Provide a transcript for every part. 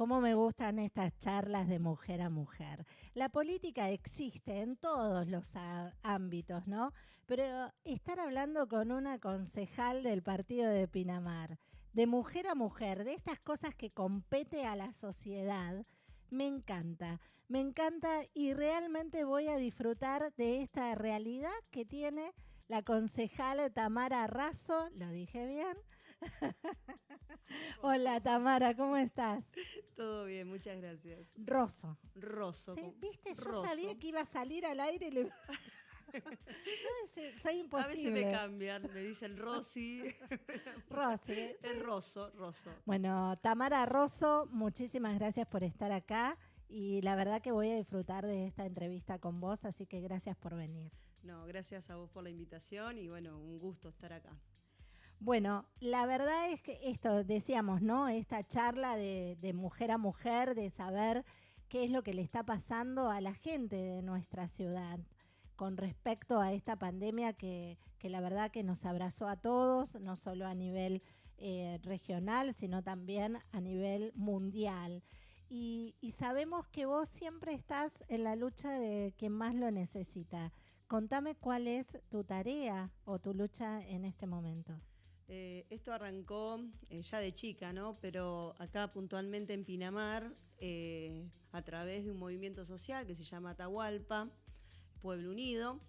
cómo me gustan estas charlas de mujer a mujer. La política existe en todos los ámbitos, ¿no? Pero estar hablando con una concejal del partido de Pinamar, de mujer a mujer, de estas cosas que compete a la sociedad, me encanta, me encanta y realmente voy a disfrutar de esta realidad que tiene la concejal Tamara Razo, lo dije bien. Hola Tamara, ¿cómo estás? Todo bien, muchas gracias. Rosso. Rosso. ¿Viste? Yo sabía que iba a salir al aire y le... soy imposible. A veces me cambian, me dicen Rosy. Rosy. Es Rosso, Rosso. Bueno, Tamara Rosso, muchísimas gracias por estar acá y la verdad que voy a disfrutar de esta entrevista con vos, así que gracias por venir. No, gracias a vos por la invitación y bueno, un gusto estar acá. Bueno, la verdad es que esto, decíamos, ¿no? Esta charla de, mujer a mujer, de saber qué es lo que le está pasando a la gente de nuestra ciudad con respecto a esta pandemia que, la verdad que nos abrazó a todos, no solo a nivel eh, regional, sino también a nivel mundial. Y, y, sabemos que vos siempre estás en la lucha de quien más lo necesita. Contame cuál es tu tarea o tu lucha en este momento. Eh, esto arrancó eh, ya de chica, ¿no? Pero acá puntualmente en Pinamar, eh, a través de un movimiento social que se llama Atahualpa, Pueblo Unido,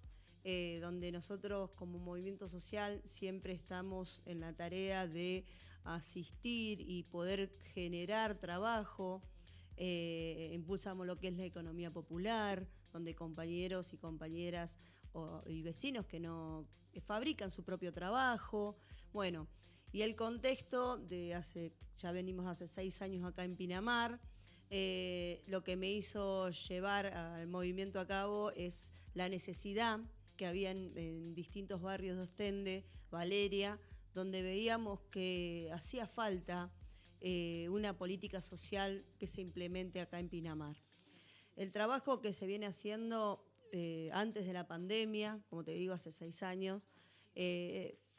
donde nosotros como movimiento social siempre estamos en la tarea de asistir y poder generar trabajo. impulsamos lo que es la economía popular, donde compañeros y compañeras y vecinos que no fabrican su propio trabajo, bueno, y el contexto de hace, ya venimos hace seis años acá en Pinamar, eh, lo que me hizo llevar al movimiento a cabo es la necesidad que había en, distintos barrios de Ostende, Valeria, donde veíamos que hacía falta eh, una política social que se implemente acá en Pinamar. El trabajo que se viene haciendo eh, antes de la pandemia, como te digo, hace seis años,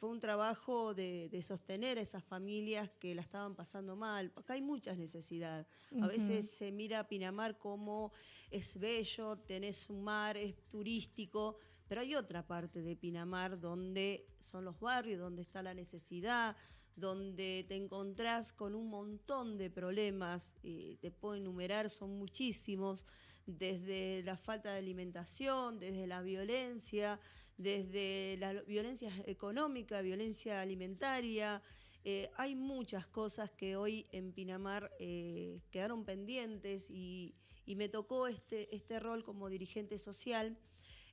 fue un trabajo de, sostener a esas familias que la estaban pasando mal. Acá hay muchas necesidades. A veces se mira Pinamar como es bello, tenés un mar, es turístico, pero hay otra parte de Pinamar donde son los barrios, donde está la necesidad, donde te encontrás con un montón de problemas, y te puedo enumerar, son muchísimos, desde la falta de alimentación, desde la violencia, desde la violencia económica, violencia alimentaria. Eh, hay muchas cosas que hoy en Pinamar eh, quedaron pendientes y, me tocó este, este rol como dirigente social.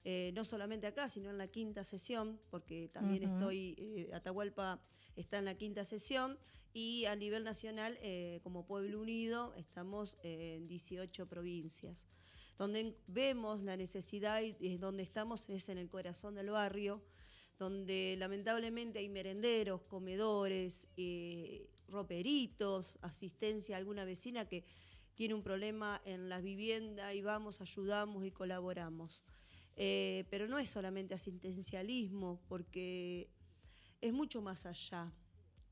Eh, no solamente acá, sino en la quinta sesión, porque también estoy, Atahualpa está en la quinta sesión, y a nivel nacional, como Pueblo Unido, estamos en 18 provincias donde vemos la necesidad y donde estamos es en el corazón del barrio, donde lamentablemente hay merenderos, comedores, eh, roperitos, asistencia a alguna vecina que tiene un problema en la vivienda y vamos, ayudamos y colaboramos. Eh, pero no es solamente asistencialismo, porque es mucho más allá.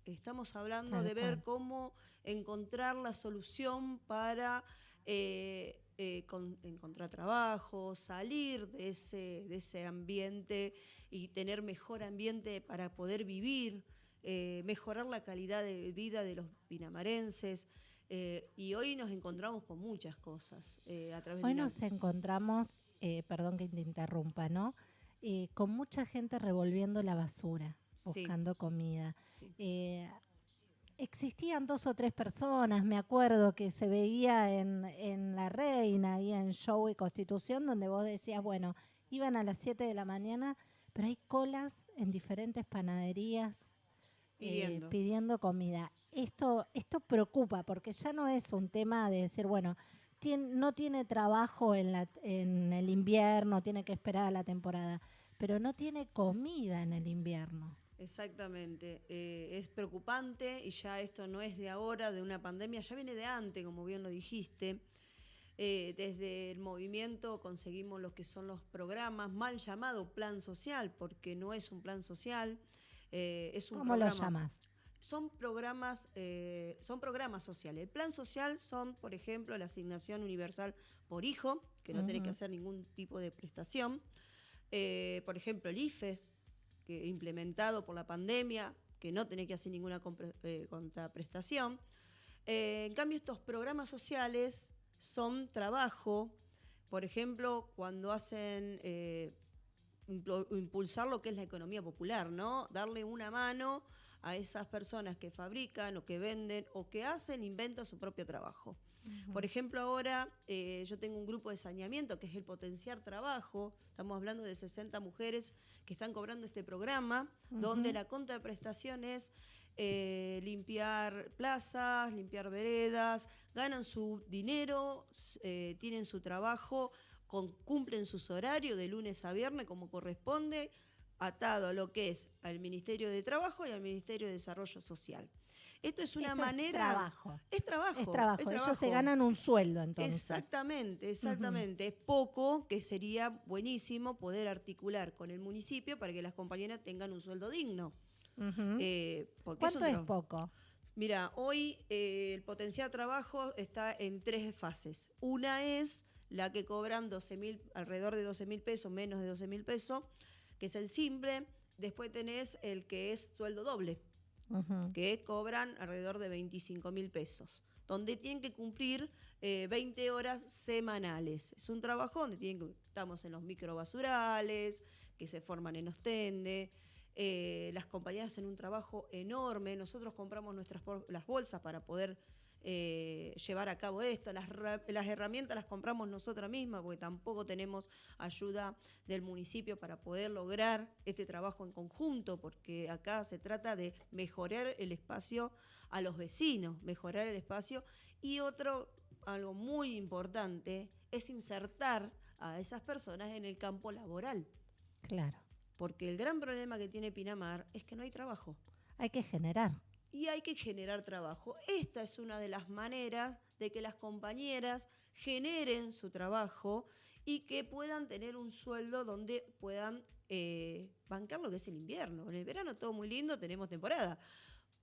Estamos hablando de ver cómo encontrar la solución para eh, eh, encontrar trabajo, salir de ese, de ese ambiente y tener mejor ambiente para poder vivir, eh, mejorar la calidad de vida de los pinamarenses. Eh, y hoy nos encontramos con muchas cosas a través Hoy nos encontramos, perdón que te interrumpa, ¿no? con mucha gente revolviendo la basura, buscando comida existían dos o tres personas, me acuerdo que se veía en, La Reina y en Show y Constitución, donde vos decías, bueno, iban a las 7 de la mañana, pero hay colas en diferentes panaderías eh, pidiendo, comida. Esto, esto preocupa porque ya no es un tema de decir, bueno, no tiene trabajo en, la, en el invierno, tiene que esperar a la temporada, pero no tiene comida en el invierno. Exactamente, eh, es preocupante y ya esto no es de ahora, de una pandemia, ya viene de antes, como bien lo dijiste. Eh, desde el movimiento conseguimos lo que son los programas, mal llamado plan social, porque no es un plan social, eh, es un ¿Cómo lo llamas? son programas, son programas sociales. El plan social son, por ejemplo, la asignación universal por hijo, que no tiene que hacer ningún tipo de prestación. Por ejemplo, el IFE, que implementado por la pandemia, que no tiene que hacer ninguna eh, contraprestación. en cambio, estos programas sociales son trabajo, por ejemplo, cuando hacen impulsar lo que es la economía popular, ¿no? Darle una mano a esas personas que fabrican o que venden o que hacen, inventan su propio trabajo. Por ejemplo, ahora eh, yo tengo un grupo de saneamiento que es el Potenciar Trabajo. Estamos hablando de 60 mujeres que están cobrando este programa, donde la contraprestación es eh, limpiar plazas, limpiar veredas, ganan su dinero, eh, tienen su trabajo, cumplen sus horarios de lunes a viernes como corresponde atado a lo que es al Ministerio de Trabajo y al Ministerio de Desarrollo Social. Esto es una manera. Es trabajo. Es trabajo. Es trabajo. Ellos se ganan un sueldo entonces. Exactamente, exactamente. Es poco, que sería buenísimo poder articular con el municipio para que las compañeras tengan un sueldo digno. Eh, ¿Cuánto es, poco? Mira, hoy eh, el potencial trabajo está en tres fases. Una es la que cobran 12 mil, alrededor de 12 mil pesos, menos de 12 mil pesos que es el simple. Después tenés el que es sueldo doble, que cobran alrededor de 25 mil pesos, donde tienen que cumplir 20 eh, horas semanales. Es un trabajo donde tienen que, estamos en los microbasurales, que se forman en Ostende. Eh, las compañías hacen un trabajo enorme. Nosotros compramos nuestras las bolsas para poder eh, llevar a cabo esto. Las, las, herramientas las compramos nosotras mismas porque tampoco tenemos ayuda del municipio para poder lograr este trabajo en conjunto, porque acá se trata de mejorar el espacio a los vecinos, mejorar el espacio. Y otro, algo muy importante, es insertar a esas personas en el campo laboral. Claro. Porque el gran problema que tiene Pinamar es que no hay trabajo. Hay que generar y hay que generar trabajo. Esta es una de las maneras de que las compañeras generen su trabajo y que puedan tener un sueldo donde puedan eh, bancar lo que es el invierno. En el verano todo muy lindo, tenemos temporada,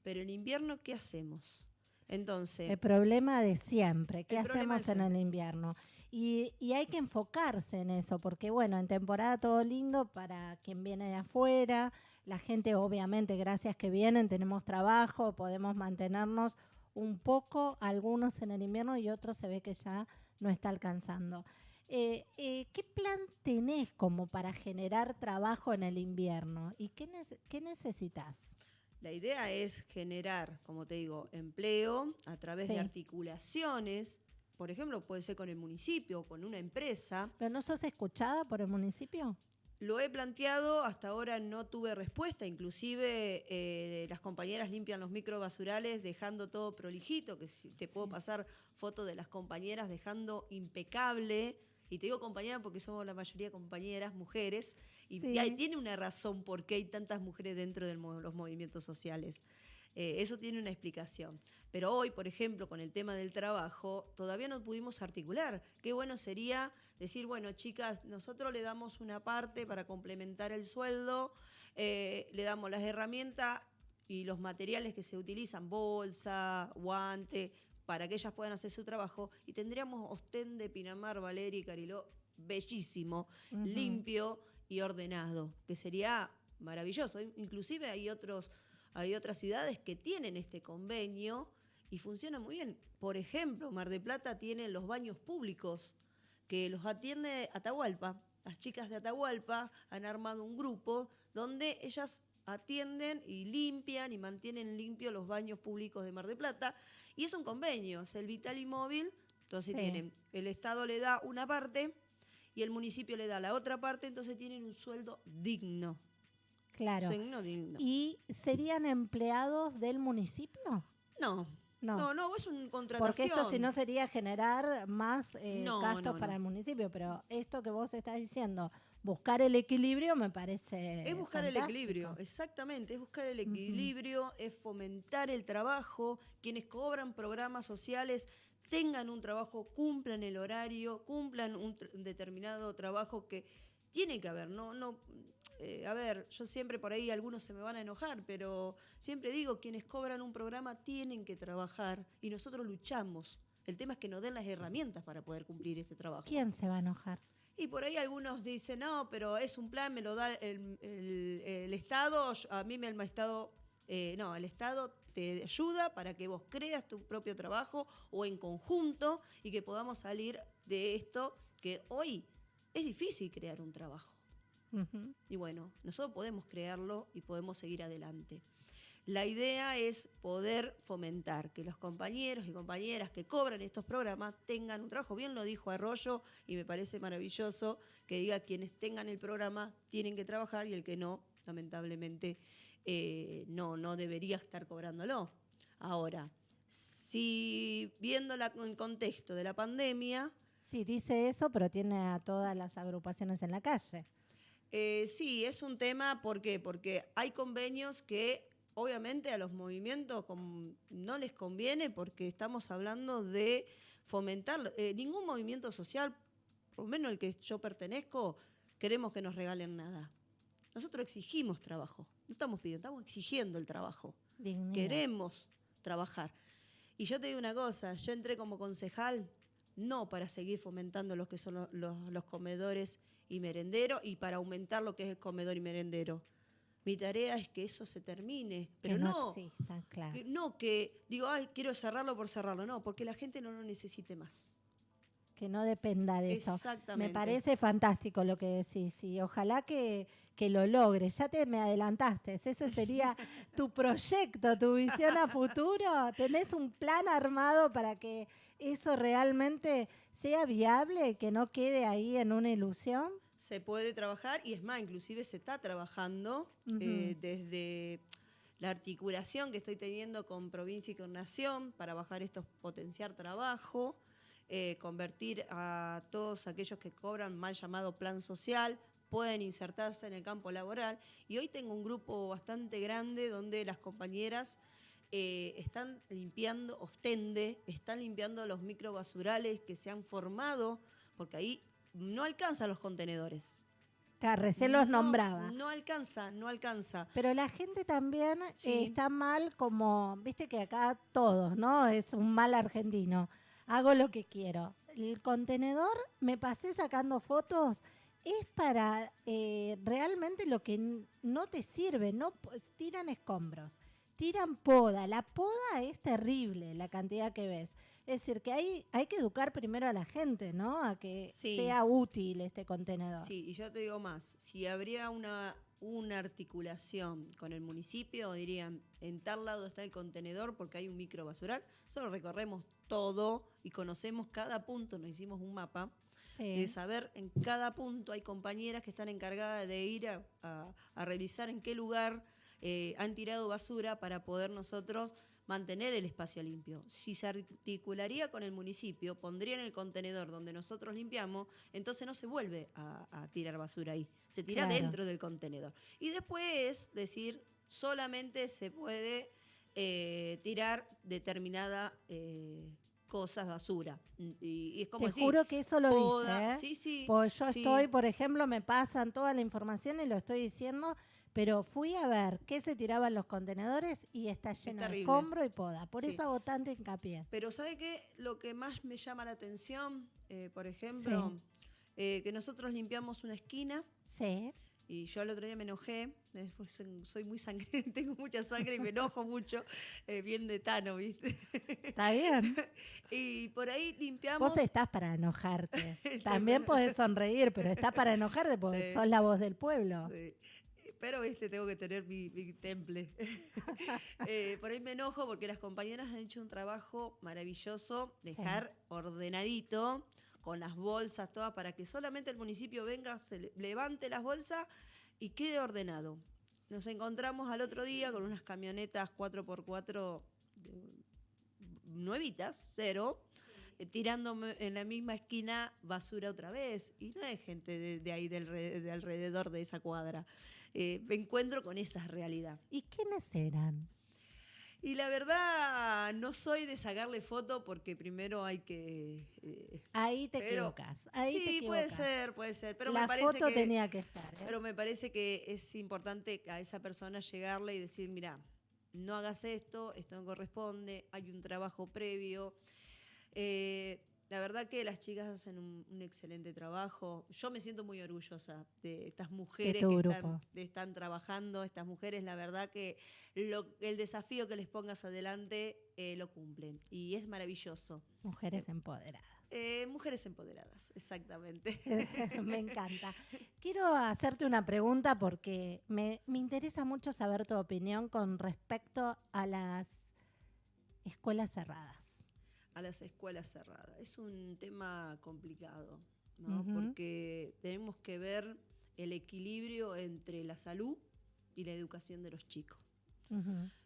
pero en invierno, ¿qué hacemos? Entonces... El problema de siempre, ¿qué hacemos en el invierno? Y, y, hay que enfocarse en eso, porque bueno, en temporada todo lindo para quien viene de afuera, la gente obviamente, gracias que vienen, tenemos trabajo, podemos mantenernos un poco, algunos en el invierno y otros se ve que ya no está alcanzando. Eh, eh, ¿Qué plan tenés como para generar trabajo en el invierno y qué, qué necesitas? La idea es generar, como te digo, empleo a través de articulaciones. Por ejemplo, puede ser con el municipio, con una empresa. ¿Pero no sos escuchada por el municipio? Lo he planteado, hasta ahora no tuve respuesta, inclusive eh, las compañeras limpian los microbasurales dejando todo prolijito, que te puedo pasar fotos de las compañeras dejando impecable, y te digo compañeras porque somos la mayoría compañeras, mujeres, y, tiene una razón por qué hay tantas mujeres dentro de los movimientos sociales. Eh, eso tiene una explicación. Pero hoy, por ejemplo, con el tema del trabajo, todavía no pudimos articular. Qué bueno sería decir, bueno, chicas, nosotros le damos una parte para complementar el sueldo, eh, le damos las herramientas y los materiales que se utilizan, bolsa, guante, para que ellas puedan hacer su trabajo. Y tendríamos Ostén de Pinamar, Valeria y Cariló bellísimo, limpio y ordenado, que sería maravilloso. Inclusive hay otros hay otras ciudades que tienen este convenio y funciona muy bien. Por ejemplo, Mar de Plata tiene los baños públicos que los atiende Atahualpa. Las chicas de Atahualpa han armado un grupo donde ellas atienden y limpian y mantienen limpios los baños públicos de Mar de Plata. Y es un convenio, es el Vital y Móvil. Entonces tienen, el Estado le da una parte y el municipio le da la otra parte, entonces tienen un sueldo digno. Claro. ¿Y serían empleados del municipio? No. No. no, es un contratación. Porque esto si no sería generar más eh, gastos para el municipio, pero esto que vos estás diciendo, buscar el equilibrio me parece Es buscar el equilibrio, exactamente, es buscar el equilibrio, es fomentar el trabajo, quienes cobran programas sociales tengan un trabajo, cumplan el horario, cumplan un determinado trabajo que tiene que haber, no, no, eh, a ver, yo siempre por ahí algunos se me van a enojar, pero siempre digo, quienes cobran un programa tienen que trabajar y nosotros luchamos. El tema es que nos den las herramientas para poder cumplir ese trabajo. ¿Quién se va a enojar? Y por ahí algunos dicen, no, pero es un plan, me lo da el, el, Estado, a mí me el Estado, eh, no, el Estado te ayuda para que vos creas tu propio trabajo o en conjunto y que podamos salir de esto que hoy es difícil crear un trabajo. Y bueno, nosotros podemos crearlo y podemos seguir adelante. La idea es poder fomentar que los compañeros y compañeras que cobran estos programas tengan un trabajo. Bien lo dijo Arroyo y me parece maravilloso que diga quienes tengan el programa tienen que trabajar y el que no, lamentablemente, eh, no, no debería estar cobrándolo. Ahora, si viendo el contexto de la pandemia... Sí, dice eso, pero tiene a todas las agrupaciones en la calle. Eh, sí, es un tema, ¿por qué? Porque hay convenios que obviamente a los movimientos no les conviene porque estamos hablando de fomentar. Eh, ningún movimiento social, por lo menos el que yo pertenezco, queremos que nos regalen nada. Nosotros exigimos trabajo, no estamos pidiendo, estamos exigiendo el trabajo. Queremos trabajar. Y yo te digo una cosa, yo entré como concejal no para seguir fomentando lo que son los comedores y merendero y para aumentar lo que es el comedor y merendero. Mi tarea es que eso se termine, pero no, claro. que, no que digo, ay, quiero cerrarlo por cerrarlo, no, porque la gente no lo necesite más. Que no dependa de eso. Me parece fantástico lo que decís y ojalá que, que lo logres. Ya te me adelantaste, ese sería tu proyecto, tu visión a futuro. ¿Tenés un plan armado para que eso realmente sea viable, que no quede ahí en una ilusión? Se puede trabajar y es más, inclusive se está trabajando eh, desde la articulación que estoy teniendo con provincia y con nación para bajar estos, potenciar trabajo, eh, convertir a todos aquellos que cobran mal llamado plan social, pueden insertarse en el campo laboral. Y hoy tengo un grupo bastante grande donde las compañeras eh, están limpiando, ostende, están limpiando los microbasurales que se han formado, porque ahí no alcanzan los contenedores. Carrecé los nombraba. No alcanza, no alcanza. Pero la gente también eh, está mal como, viste que acá todos, ¿no? Es un mal argentino. Hago lo que quiero. El contenedor, me pasé sacando fotos, es para eh, realmente lo que no te sirve, no tiran escombros tiran poda. La poda es terrible, la cantidad que ves. Es decir, que hay, hay que educar primero a la gente, ¿no? A que sea útil este contenedor. Sí, y yo te digo más, si habría una, una articulación con el municipio, dirían, en tal lado está el contenedor porque hay un micro basural, solo recorremos todo y conocemos cada punto, nos hicimos un mapa. de saber en cada punto hay compañeras que están encargadas de ir a revisar en qué lugar eh, han tirado basura para poder nosotros mantener el espacio limpio. Si se articularía con el municipio, pondrían el contenedor donde nosotros limpiamos, entonces no se vuelve a, tirar basura ahí, se tira dentro del contenedor. Y después decir, solamente se puede eh, tirar determinada... Eh, cosas basura. Y, es como Te juro que eso lo dice. Sí, sí. Pues yo estoy, por ejemplo, me pasan toda la información y lo estoy diciendo pero fui a ver qué se tiraban los contenedores y está lleno de escombro y poda. Por eso hago tanto hincapié. Pero ¿sabe qué? Lo que más me llama la atención, eh, por ejemplo, eh, que nosotros limpiamos una esquina. Sí. Y yo el otro día me enojé, después soy muy sangre, tengo mucha sangre y me enojo mucho, eh, bien de Tano, ¿viste? Está bien. y por ahí limpiamos. Vos estás para enojarte. También podés sonreír, pero estás para enojarte porque sos la voz del pueblo. Sí pero este tengo que tener mi, temple. Eh, por ahí me enojo porque las compañeras han hecho un trabajo maravilloso, dejar ordenadito, con las bolsas todas, para que solamente el municipio venga, se levante las bolsas y quede ordenado. Nos encontramos al otro día con unas camionetas 4x4 nuevitas, cero, eh, tirando en la misma esquina basura otra vez. Y no hay gente de, ahí, de alrededor de esa cuadra. Eh, me encuentro con esa realidad. ¿Y quiénes eran? Y la verdad, no soy de sacarle foto porque primero hay que. eh, ahí te equivocas. Ahí sí, puede ser, puede ser. Pero la me parece foto que, tenía que estar. ¿eh? Pero me parece que es importante a esa persona llegarle y decir: mira, no hagas esto, esto no corresponde, hay un trabajo previo. Eh, la verdad que las chicas hacen un, excelente trabajo. Yo me siento muy orgullosa de estas mujeres que están, trabajando. Estas mujeres, la verdad que el desafío que les pongas adelante eh, lo cumplen. Y es maravilloso. Mujeres empoderadas. Eh, mujeres empoderadas, exactamente. me encanta. Quiero hacerte una pregunta porque me interesa mucho saber tu opinión con respecto a las escuelas cerradas a las escuelas cerradas. Es un tema complicado, ¿no? Porque tenemos que ver el equilibrio entre la salud y la educación de los chicos.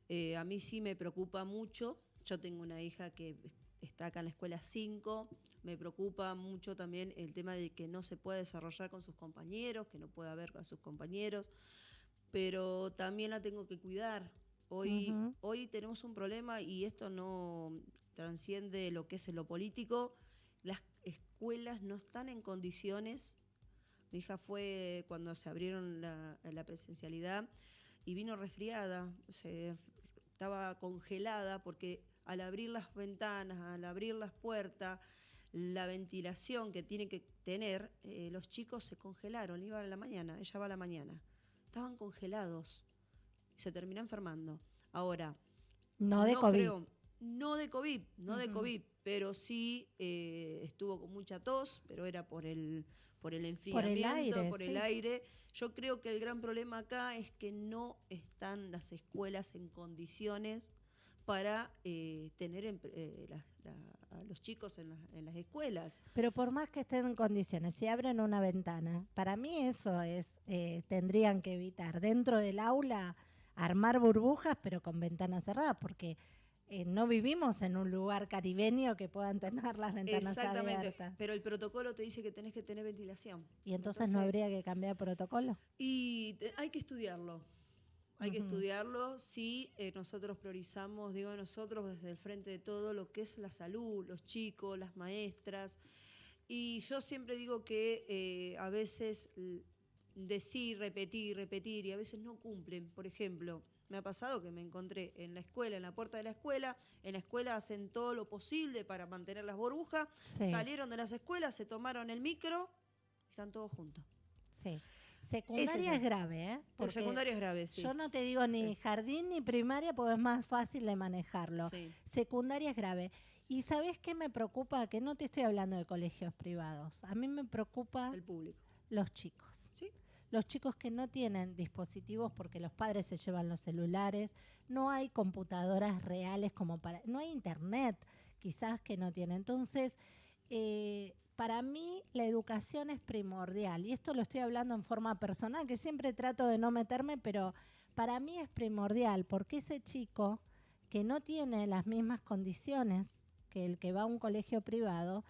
Eh, a mí sí me preocupa mucho. Yo tengo una hija que está acá en la escuela 5. Me preocupa mucho también el tema de que no se puede desarrollar con sus compañeros, que no puede ver con sus compañeros. Pero también la tengo que cuidar. Hoy, hoy tenemos un problema y esto no transciende lo que es lo político. Las escuelas no están en condiciones. Mi hija fue cuando se abrieron la, presencialidad y vino resfriada, se, estaba congelada porque al abrir las ventanas, al abrir las puertas, la ventilación que tiene que tener, eh, los chicos se congelaron, iba a la mañana, ella va a la mañana. Estaban congelados, se terminó enfermando. Ahora, no de COVID. No de COVID, no de COVID, pero sí eh, estuvo con mucha tos, pero era por el, por el enfriamiento, por el aire. Yo creo que el gran problema acá es que no están las escuelas en condiciones para eh, tener eh, a los chicos en, en, las escuelas. Pero por más que estén en condiciones, si abren una ventana, para mí eso es, tendrían que evitar dentro del aula armar burbujas, pero con ventanas cerradas, porque eh, no vivimos en un lugar caribeño que puedan tener las ventanas Exactamente, pero el protocolo te dice que tenés que tener ventilación. ¿Y entonces, no habría que cambiar protocolo? Y hay que estudiarlo. Hay que estudiarlo si eh, nosotros priorizamos, digo nosotros desde el frente de todo, lo que es la salud, los chicos, las maestras. Y yo siempre digo que eh, a veces decir, repetir, repetir, y a veces no cumplen. Por ejemplo, me ha pasado que me encontré en la escuela, en la puerta de la escuela, en la escuela hacen todo lo posible para mantener las burbujas, salieron de las escuelas, se tomaron el micro y están todos juntos. Sí. Secundaria es, grave, ¿eh? Por secundaria es grave, sí. Yo no te digo ni jardín ni primaria porque es más fácil de manejarlo. Secundaria es grave. Y ¿sabes qué me preocupa? Que no te estoy hablando de colegios privados. A mí me preocupa... El público. Los chicos. Sí los chicos que no tienen dispositivos porque los padres se llevan los celulares, no hay computadoras reales como para, no hay internet quizás que no tienen. Entonces, eh, para mí la educación es primordial y esto lo estoy hablando en forma personal, que siempre trato de no meterme, pero para mí es primordial porque ese chico que no tiene las mismas condiciones que el que va a un colegio privado,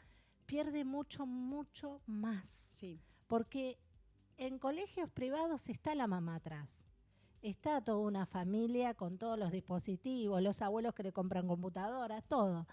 pierde mucho, mucho más. Sí. Porque en colegios privados está la mamá atrás. Está toda una familia con todos los dispositivos, los abuelos que le compran computadoras, todo.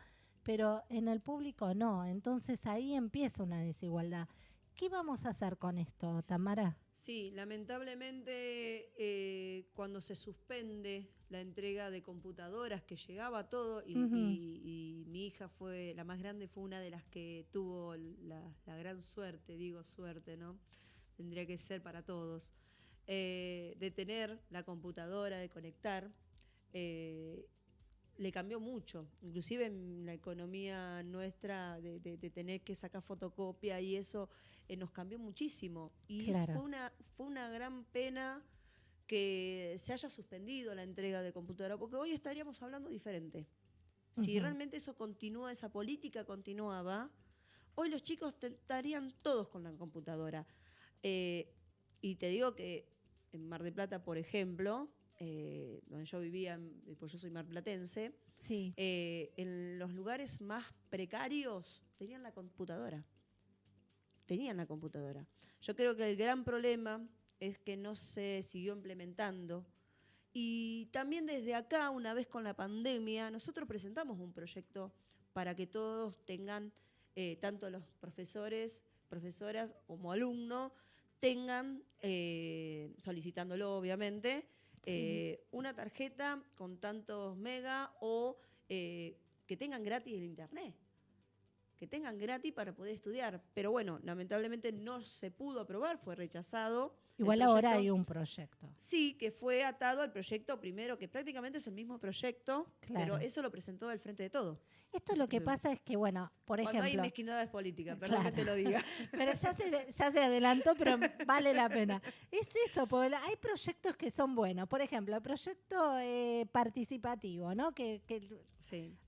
Pero en el público no. Entonces ahí empieza una desigualdad. ¿Qué vamos a hacer con esto, Tamara? Sí, lamentablemente eh, cuando se suspende la entrega de computadoras que llegaba todo y, mi hija fue, la más grande fue una de las que tuvo la, la gran suerte, digo suerte, ¿no? Tendría que ser para todos, eh, de tener la computadora, de conectar, eh, le cambió mucho, inclusive en la economía nuestra de, tener que sacar fotocopia y eso eh, nos cambió muchísimo. Y fue, una, fue una gran pena que se haya suspendido la entrega de computadora, porque hoy estaríamos hablando diferente. Si realmente eso continúa, esa política continuaba, hoy los chicos estarían todos con la computadora. Eh, y te digo que en Mar de Plata, por ejemplo, eh, donde yo vivía, pues yo soy marplatense, sí. Eh, en los lugares más precarios tenían la computadora. Tenían la computadora. Yo creo que el gran problema es que no se siguió implementando Y también desde acá, una vez con la pandemia, nosotros presentamos un proyecto para que todos tengan, eh, tanto los profesores, profesoras como alumnos, tengan, eh, solicitándolo obviamente, eh, una tarjeta con tantos mega o que tengan gratis el internet que tengan gratis para poder estudiar. Pero bueno, lamentablemente no se pudo aprobar, fue rechazado. Igual ahora hay un proyecto. Sí, que fue atado al proyecto primero, que prácticamente es el mismo proyecto, pero eso lo presentó del frente de todo. Esto lo que pasa es que, bueno, por ejemplo... Cuando hay mezquindades políticas, perdón que te lo diga. pero ya se, ya se adelantó, pero vale la pena. Es eso, porque hay proyectos que son buenos. Por ejemplo, el proyecto eh, participativo, ¿no? Que,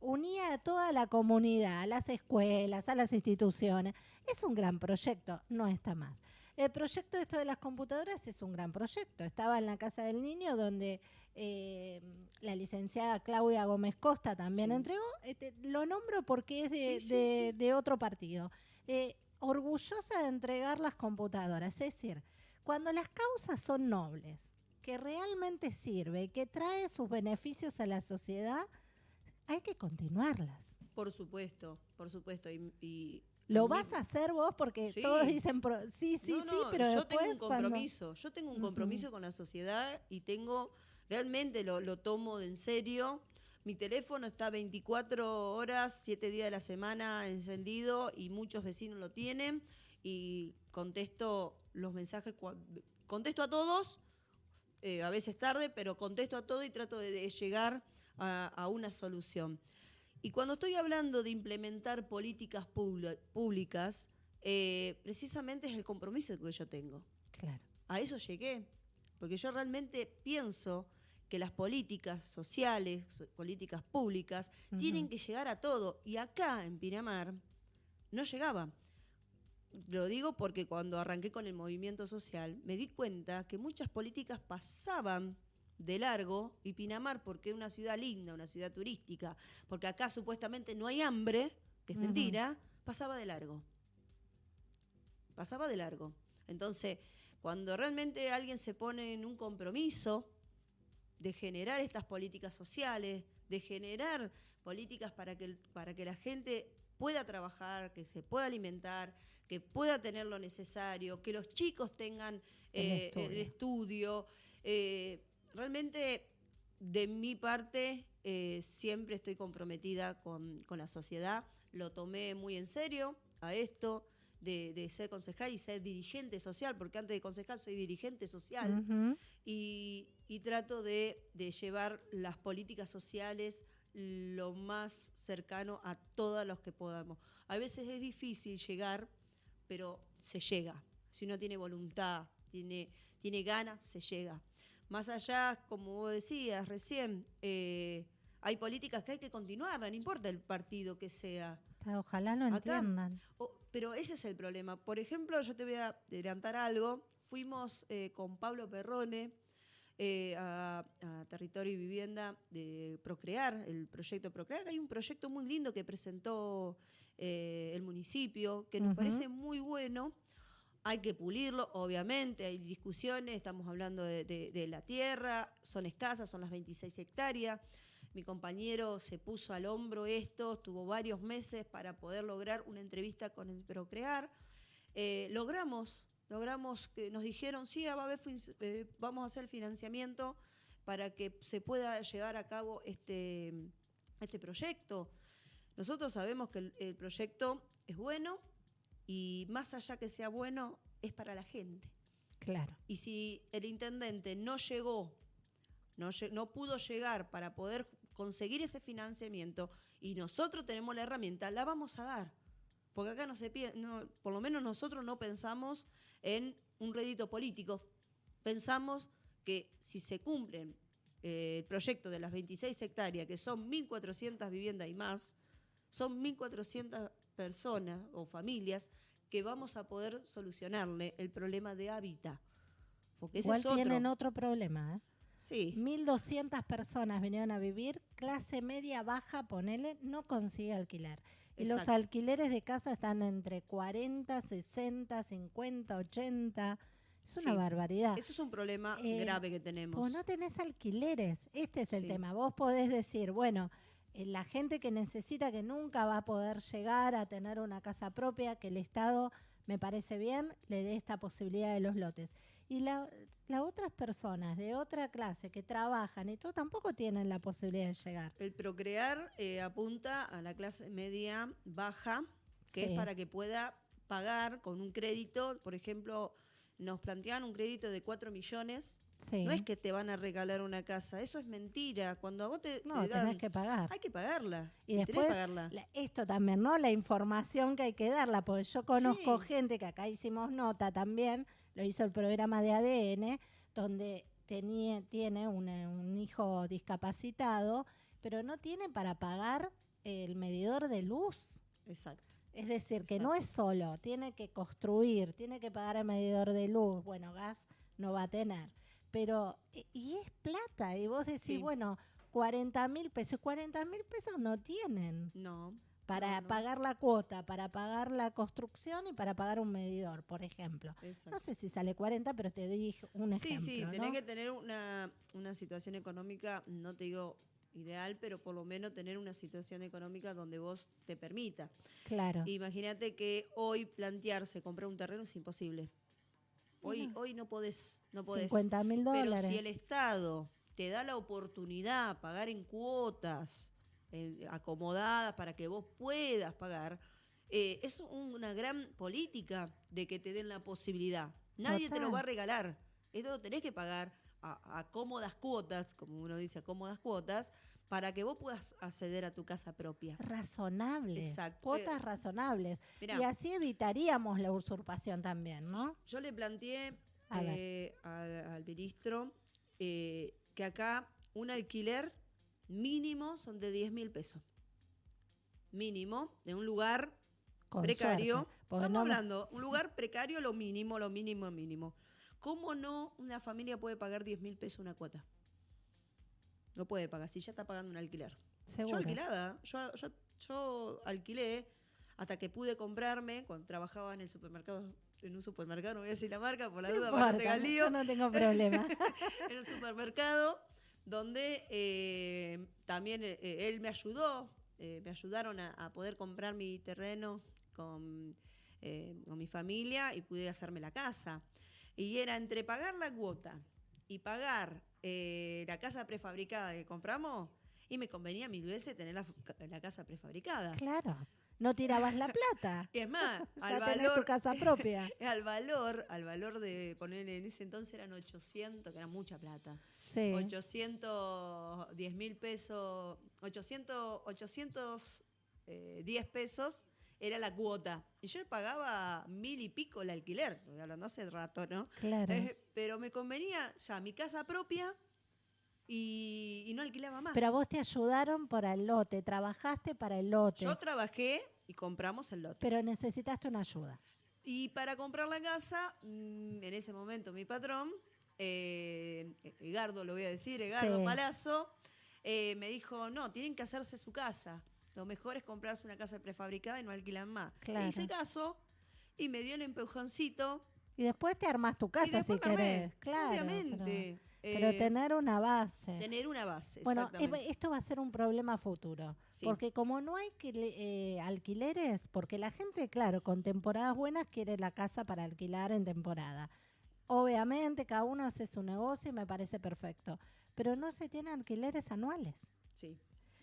unía a toda la comunidad, a las escuelas, a las instituciones. Es un gran proyecto, no está más. El proyecto esto de las computadoras es un gran proyecto. Estaba en la Casa del Niño donde eh, la licenciada Claudia Gómez Costa también entregó. Este, lo nombro porque es de, otro partido. Eh, orgullosa de entregar las computadoras. Es decir, cuando las causas son nobles, que realmente sirve que trae sus beneficios a la sociedad, hay que continuarlas. Por supuesto, por supuesto. y lo vas a hacer vos porque todos dicen sí, sí, sí, pero yo tengo un compromiso. Yo tengo un compromiso con la sociedad y tengo realmente lo, lo tomo de en serio. Mi teléfono está 24 horas, 7 días de la semana encendido y muchos vecinos lo tienen y contesto los mensajes, contesto a todos, eh, a veces tarde, pero contesto a todo y trato de, llegar a una solución. Y cuando estoy hablando de implementar políticas públicas, eh, precisamente es el compromiso que yo tengo. Claro. A eso llegué, porque yo realmente pienso que las políticas sociales, políticas públicas, tienen que llegar a todo. Y acá, en Pinamar, no llegaba. Lo digo porque cuando arranqué con el movimiento social, me di cuenta que muchas políticas pasaban de largo y Pinamar, porque es una ciudad linda, una ciudad turística, porque acá supuestamente no hay hambre, que es mentira, pasaba de largo. Pasaba de largo. Entonces, cuando realmente alguien se pone en un compromiso de generar estas políticas sociales, de generar políticas para que, para que la gente pueda trabajar, que se pueda alimentar, que pueda tener lo necesario, que los chicos tengan el eh, estudio, eh, realmente de mi parte eh, siempre estoy comprometida con, la sociedad. Lo tomé muy en serio a esto de, ser concejal y ser dirigente social, porque antes de concejal soy dirigente social y, trato de, llevar las políticas sociales lo más cercano a todos los que podamos. A veces es difícil llegar, pero se llega. Si uno tiene voluntad, tiene, tiene ganas, se llega. Más allá, como vos decías recién, eh, hay políticas que hay que continuar, no importa el partido que sea. Ojalá no entiendan. pero ese es el problema. Por ejemplo, yo te voy a adelantar algo. Fuimos eh, con Pablo Perrone eh, a, Territorio y Vivienda de Procrear, el proyecto Procrear. Hay un proyecto muy lindo que presentó el municipio, que nos parece muy bueno hay que pulirlo, obviamente, hay discusiones, estamos hablando de, la tierra, son escasas, son las 26 hectáreas. Mi compañero se puso al hombro esto, tuvo varios meses para poder lograr una entrevista con el Procrear. Eh, logramos, logramos nos dijeron, sí, eh, vamos a hacer financiamiento para que se pueda llevar a cabo este, este proyecto. Nosotros sabemos que el proyecto es bueno, y más allá que sea bueno, es para la gente. Claro. Y si el intendente no llegó, no, no pudo llegar para poder conseguir ese financiamiento y nosotros tenemos la herramienta, la vamos a dar. Porque acá no se no, por lo menos nosotros no pensamos en un rédito político. Pensamos que si se cumplen eh, el proyecto de las 26 hectáreas, que son 1.400 viviendas y más, son 1.400 personas o familias que vamos a poder solucionarle el problema de hábitat. Porque ese Igual tienen otro problema. ¿eh? Sí. 1.200 personas vinieron a vivir, clase media baja, ponele, no consigue alquilar. Y los alquileres de casa están entre 40, 60, 50, 80. Es una barbaridad. Eso es un problema Eh, grave que tenemos. Vos no tenés alquileres, este es el Sí. tema. Vos podés decir, bueno, la gente que necesita, que nunca va a poder llegar a tener una casa propia, que el Estado, me parece bien, le dé esta posibilidad de los lotes. Y la- las otras personas de otra clase que trabajan y todo tampoco tienen la posibilidad de llegar. El procrear eh, apunta a la clase media baja, que Sí. es para que pueda pagar con un crédito, por ejemplo, nos plantean un crédito de 4 millones. Sí. No es que te van a regalar una casa, eso es mentira. Cuando a vos te, no, te dan, tenés que pagar. hay que pagarla. Y después, pagarla. la- esto también, ¿no? La información que hay que darla, porque yo conozco Sí. gente que acá hicimos nota también, lo hizo el programa de ADN, donde tenía, tiene una- un hijo discapacitado, pero no tiene para pagar el medidor de luz. Exacto. Es decir, que no es solo, tiene que construir, tiene que pagar el medidor de luz. Bueno, gas no va a tener. Pero, e- y es plata, y vos decís, Sí. bueno, 40 mil pesos, 40 mil pesos no tienen No. para No, no. pagar la cuota, para pagar la construcción y para pagar un medidor, por ejemplo. exacto. No sé si sale 40, pero te doy un Sí, ejemplo. sí, ¿no? tenés que tener una, una situación económica, no te digo ideal, pero por lo menos tener una situación económica donde vos te permita. Claro. Imagínate que hoy plantearse comprar un terreno es imposible. Hoy, no. hoy no podés, no podés. 50 mil Pero dólares. si el Estado te da la oportunidad, pagar en cuotas eh, acomodadas para que vos puedas pagar, eh, es una gran política de que te den la posibilidad. Nadie te lo va a regalar. Esto lo tenés que pagar a, a cómodas cuotas, como uno dice, a cómodas cuotas, para que vos puedas acceder a tu casa propia. Razonables. Exacto. Cuotas Eh, razonables. mirá. Y así evitaríamos la usurpación también, ¿no? Yo le planteé eh, al, al ministro eh, que acá un alquiler mínimo son de 10 mil pesos. Mínimo, de un lugar Con precario. Estamos no me- hablando, un lugar precario, lo mínimo, lo mínimo, mínimo. ¿Cómo no una familia puede pagar 10 mil pesos una cuota? No puede pagar, si ya está pagando un alquiler. Seguro. Yo alquilada, yo, yo, yo alquilé hasta que pude comprarme cuando trabajaba en el supermercado, en un supermercado, no voy a decir la marca por la duda para no importa, lío, yo no tengo problema. en un supermercado donde eh, también eh, él me ayudó, eh, me ayudaron a, a poder comprar mi terreno con, eh, con mi familia y pude hacerme la casa. Y era entre pagar la cuota y pagar eh, la casa prefabricada que compramos, y me convenía mil veces tener la, la casa prefabricada. claro. No tirabas la plata. Y es más, al ya tenés tu valor, casa propia. al valor, al valor de poner en ese entonces eran 800, que era mucha plata. Sí. 810 mil pesos, 800, 810 eh, pesos era la cuota. Y yo pagaba mil y pico el alquiler, estoy hablando hace rato, ¿no? Claro. Eh, pero me convenía ya mi casa propia y, y no alquilaba más. Pero a vos te ayudaron para el lote, trabajaste para el lote, yo trabajé y compramos el lote. pero necesitaste una ayuda. Y para comprar la casa, mm, en ese momento mi patrón, eh, Egardo lo voy a decir, Egardo Sí. Palazzo, eh, me dijo, no, tienen que hacerse su casa. Lo mejor es comprarse una casa prefabricada y no alquilan más. Claro. Le hice caso y me dio un empujoncito. Y después te armás tu casa si querés. Claro. Obviamente. Pero, pero Eh, tener una base. tener una base. Bueno, esto va a ser un problema futuro. Sí. Porque como no hay que, eh, alquileres, porque la gente, claro, con temporadas buenas quiere la casa para alquilar en temporada. Obviamente, cada uno hace su negocio y me parece perfecto. Pero no se tienen alquileres anuales. Sí.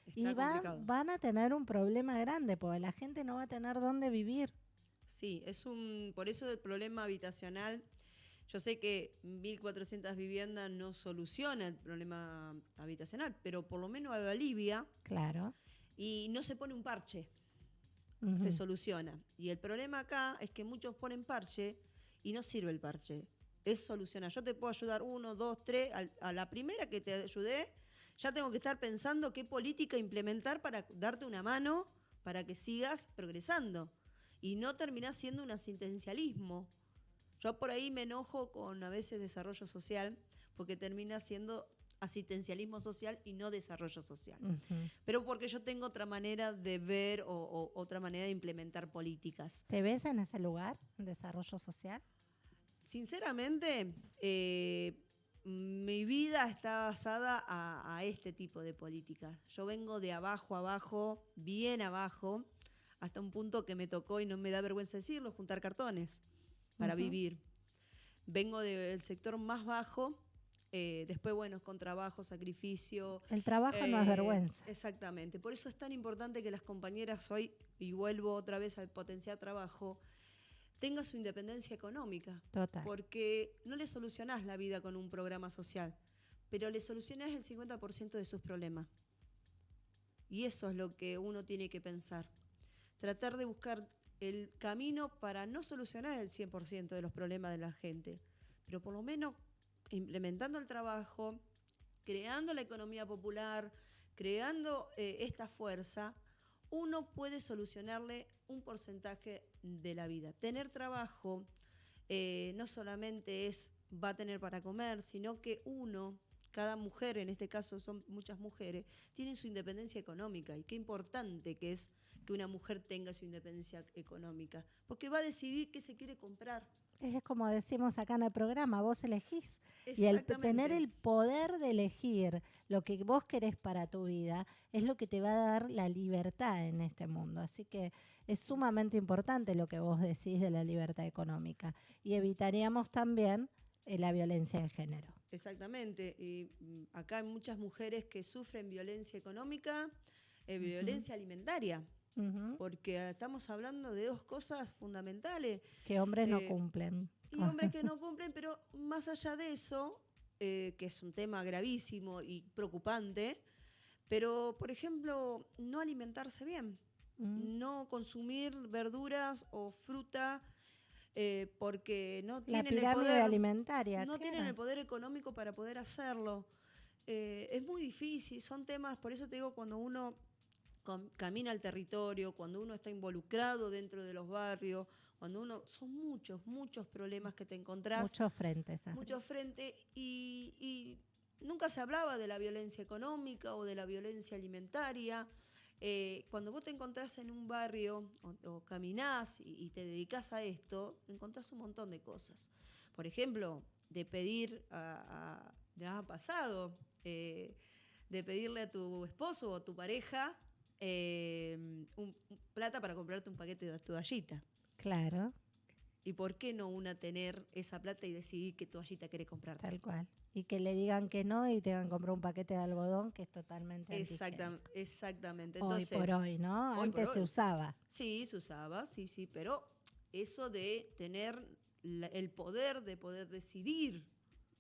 Está Y va- van a tener un problema grande, porque la gente no va a tener dónde vivir. Sí, es un, por eso el problema habitacional. Yo sé que 1.400 viviendas no soluciona el problema habitacional, pero por lo menos alivia Claro. y no se pone un parche, Ujú. se soluciona. Y el problema acá es que muchos ponen parche y no sirve el parche. Es solucionar. Yo te puedo ayudar uno, dos, tres. al- a la primera que te ayudé, ya tengo que estar pensando qué política implementar para darte una mano para que sigas progresando. Y no terminás siendo un asistencialismo. Yo por ahí me enojo con a veces desarrollo social, porque termina siendo asistencialismo social y no desarrollo social. Pero porque yo tengo otra manera de ver o, o otra manera de implementar políticas. ¿Te ves en ese lugar, en desarrollo social? Sinceramente, eh, mi vida está basada a, este tipo de políticas. Yo vengo de abajo a abajo, bien abajo, hasta un punto que me tocó, y no me da vergüenza decirlo, juntar cartones para vivir. Vengo del sector más bajo, eh, después, bueno, con trabajo, sacrificio. El trabajo no es eh, vergüenza. Exactamente. Por eso es tan importante que las compañeras hoy, y vuelvo otra vez al potenciar trabajo, tenga su independencia económica. Total. Porque no le solucionás la vida con un programa social, pero le solucionás el 50% de sus problemas. Y eso es lo que uno tiene que pensar. Tratar de buscar el camino para no solucionar el 100% de los problemas de la gente, pero por lo menos implementando el trabajo, creando la economía popular, creando eh, esta fuerza, uno puede solucionarle un porcentaje de la vida. Tener trabajo eh, no solamente es va a tener para comer, sino que uno, cada mujer, en este caso son muchas mujeres, tienen su independencia económica. Y qué importante que es que una mujer tenga su independencia económica, porque va a decidir qué se quiere comprar es como decimos acá en el programa, vos elegís. Y el tener el poder de elegir lo que vos querés para tu vida es lo que te va a dar la libertad en este mundo. Así que es sumamente importante lo que vos decís de la libertad económica. Y evitaríamos también eh, la violencia de género. Exactamente. Y mm, acá hay muchas mujeres que sufren violencia económica, eh, violencia alimentaria porque estamos hablando de dos cosas fundamentales. Que hombres no eh, cumplen. Y hombres que no cumplen, pero más allá de eso, eh, que es un tema gravísimo y preocupante, pero, por ejemplo, no alimentarse bien, no consumir verduras o fruta. Eh, porque no tienen el poder, alimentaria. No tienen el poder económico para poder hacerlo. es muy difícil, son temas, por eso te digo, cuando uno camina al territorio, cuando uno está involucrado dentro de los barrios, cuando uno, son muchos, muchos problemas que te encontrás. Muchos frentes. Muchos frentes y, nunca se hablaba de la violencia económica o de la violencia alimentaria. Eh, cuando vos te encontrás en un barrio o, caminás y, te dedicas a esto, encontrás un montón de cosas. Por ejemplo, de pedir a, ha pasado, eh, de pedirle a tu esposo o a tu pareja eh, un, plata para comprarte un paquete de toallita. Claro. ¿Y por qué no una tener esa plata y decidir qué toallita quiere comprar? Tal cual. Y que le digan que no y tengan que comprar un paquete de algodón que es totalmente Exactamente. exactamente. hoy por hoy, ¿no? Antes se usaba. Sí, se usaba, sí, sí, pero eso de tener el poder de poder decidir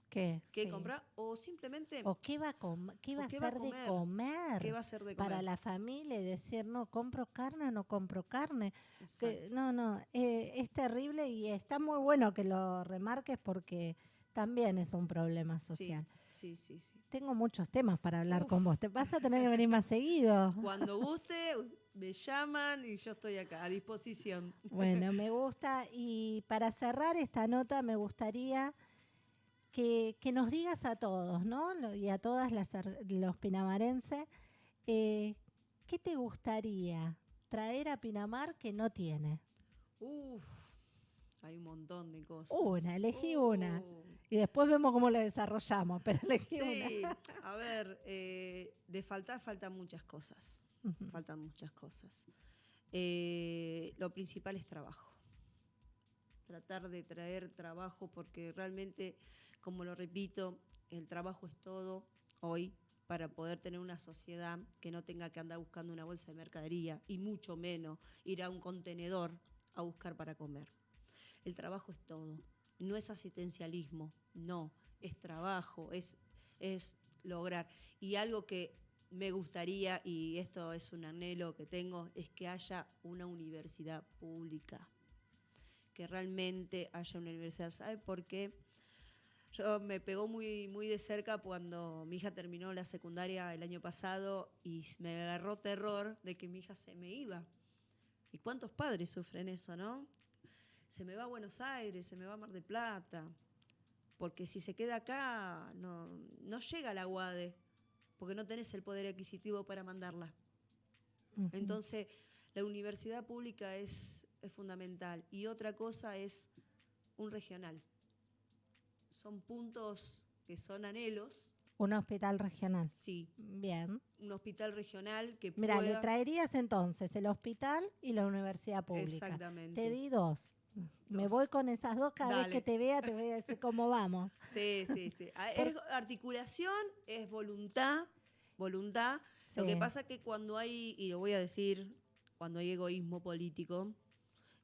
¿Qué? ¿Qué comprar? O simplemente... ¿O qué va a, qué va a ser de comer? ¿Qué va a ser de comer? Para la familia, decir, no, compro carne o no compro carne. no, no, eh, es terrible y está muy bueno que lo remarques porque también es un problema social. Sí, sí, sí. Tengo muchos temas para hablar con vos. Te vas a tener que venir más seguido. Cuando guste, me llaman y yo estoy acá a disposición. Bueno, me gusta. Y para cerrar esta nota, me gustaría que, nos digas a todos, ¿no? Y a todas las los pinamarenses, eh, ¿qué te gustaría traer a Pinamar que no tiene? Uf, hay un montón de cosas. Una, elegí una. Uh. Y después vemos cómo lo desarrollamos, pero elegí sí, A ver, eh, de faltar faltan muchas cosas. Faltan muchas cosas. Eh, lo principal es trabajo. Tratar de traer trabajo porque realmente como lo repito, el trabajo es todo hoy para poder tener una sociedad que no tenga que andar buscando una bolsa de mercadería y mucho menos ir a un contenedor a buscar para comer. El trabajo es todo, no es asistencialismo, no, es trabajo, es, es lograr. Y algo que me gustaría, y esto es un anhelo que tengo, es que haya una universidad pública, que realmente haya una universidad. ¿Sabe por qué? Yo me pegó muy, muy de cerca cuando mi hija terminó la secundaria el año pasado y me agarró terror de que mi hija se me iba. ¿Y cuántos padres sufren eso, no? Se me va a Buenos Aires, se me va a Mar del Plata, porque si se queda acá no, no llega a la UADE, porque no tenés el poder adquisitivo para mandarla. Entonces, la universidad pública es, es fundamental. Y otra cosa es un regional son puntos que son anhelos, Un hospital regional. sí, Bien. un hospital regional que Mira, le traerías entonces el hospital y la universidad pública. Exactamente. Te di dos. Me voy con esas dos, cada vez que te vea te voy a decir cómo vamos. Sí, sí, sí. Ah, Es articulación, es voluntad, voluntad. Lo que pasa que cuando hay, y lo voy a decir, cuando hay egoísmo político,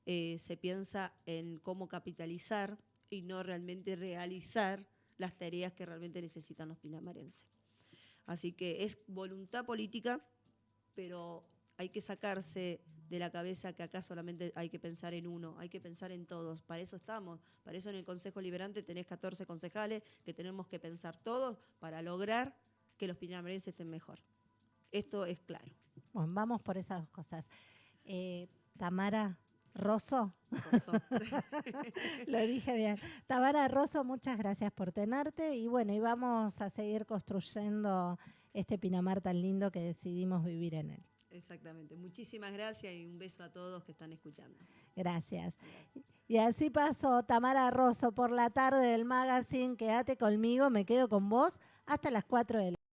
eh, se piensa en cómo capitalizar y no realmente realizar las tareas que realmente necesitan los pinamarenses. Así que es voluntad política, pero hay que sacarse de la cabeza que acá solamente hay que pensar en uno, hay que pensar en todos. Para eso estamos, para eso en el Consejo Liberante tenés 14 concejales que tenemos que pensar todos para lograr que los pinamarenses estén mejor. Esto es claro. Bueno, vamos por esas dos cosas. Eh, Tamara Rosso, Oso. lo dije bien. Tamara Rosso, muchas gracias por tenerte y bueno, y vamos a seguir construyendo este Pinamar tan lindo que decidimos vivir en él. Exactamente. Muchísimas gracias y un beso a todos que están escuchando. Gracias. Y así pasó Tamara Rosso por la tarde del magazine. Quédate conmigo, me quedo con vos hasta las 4 de la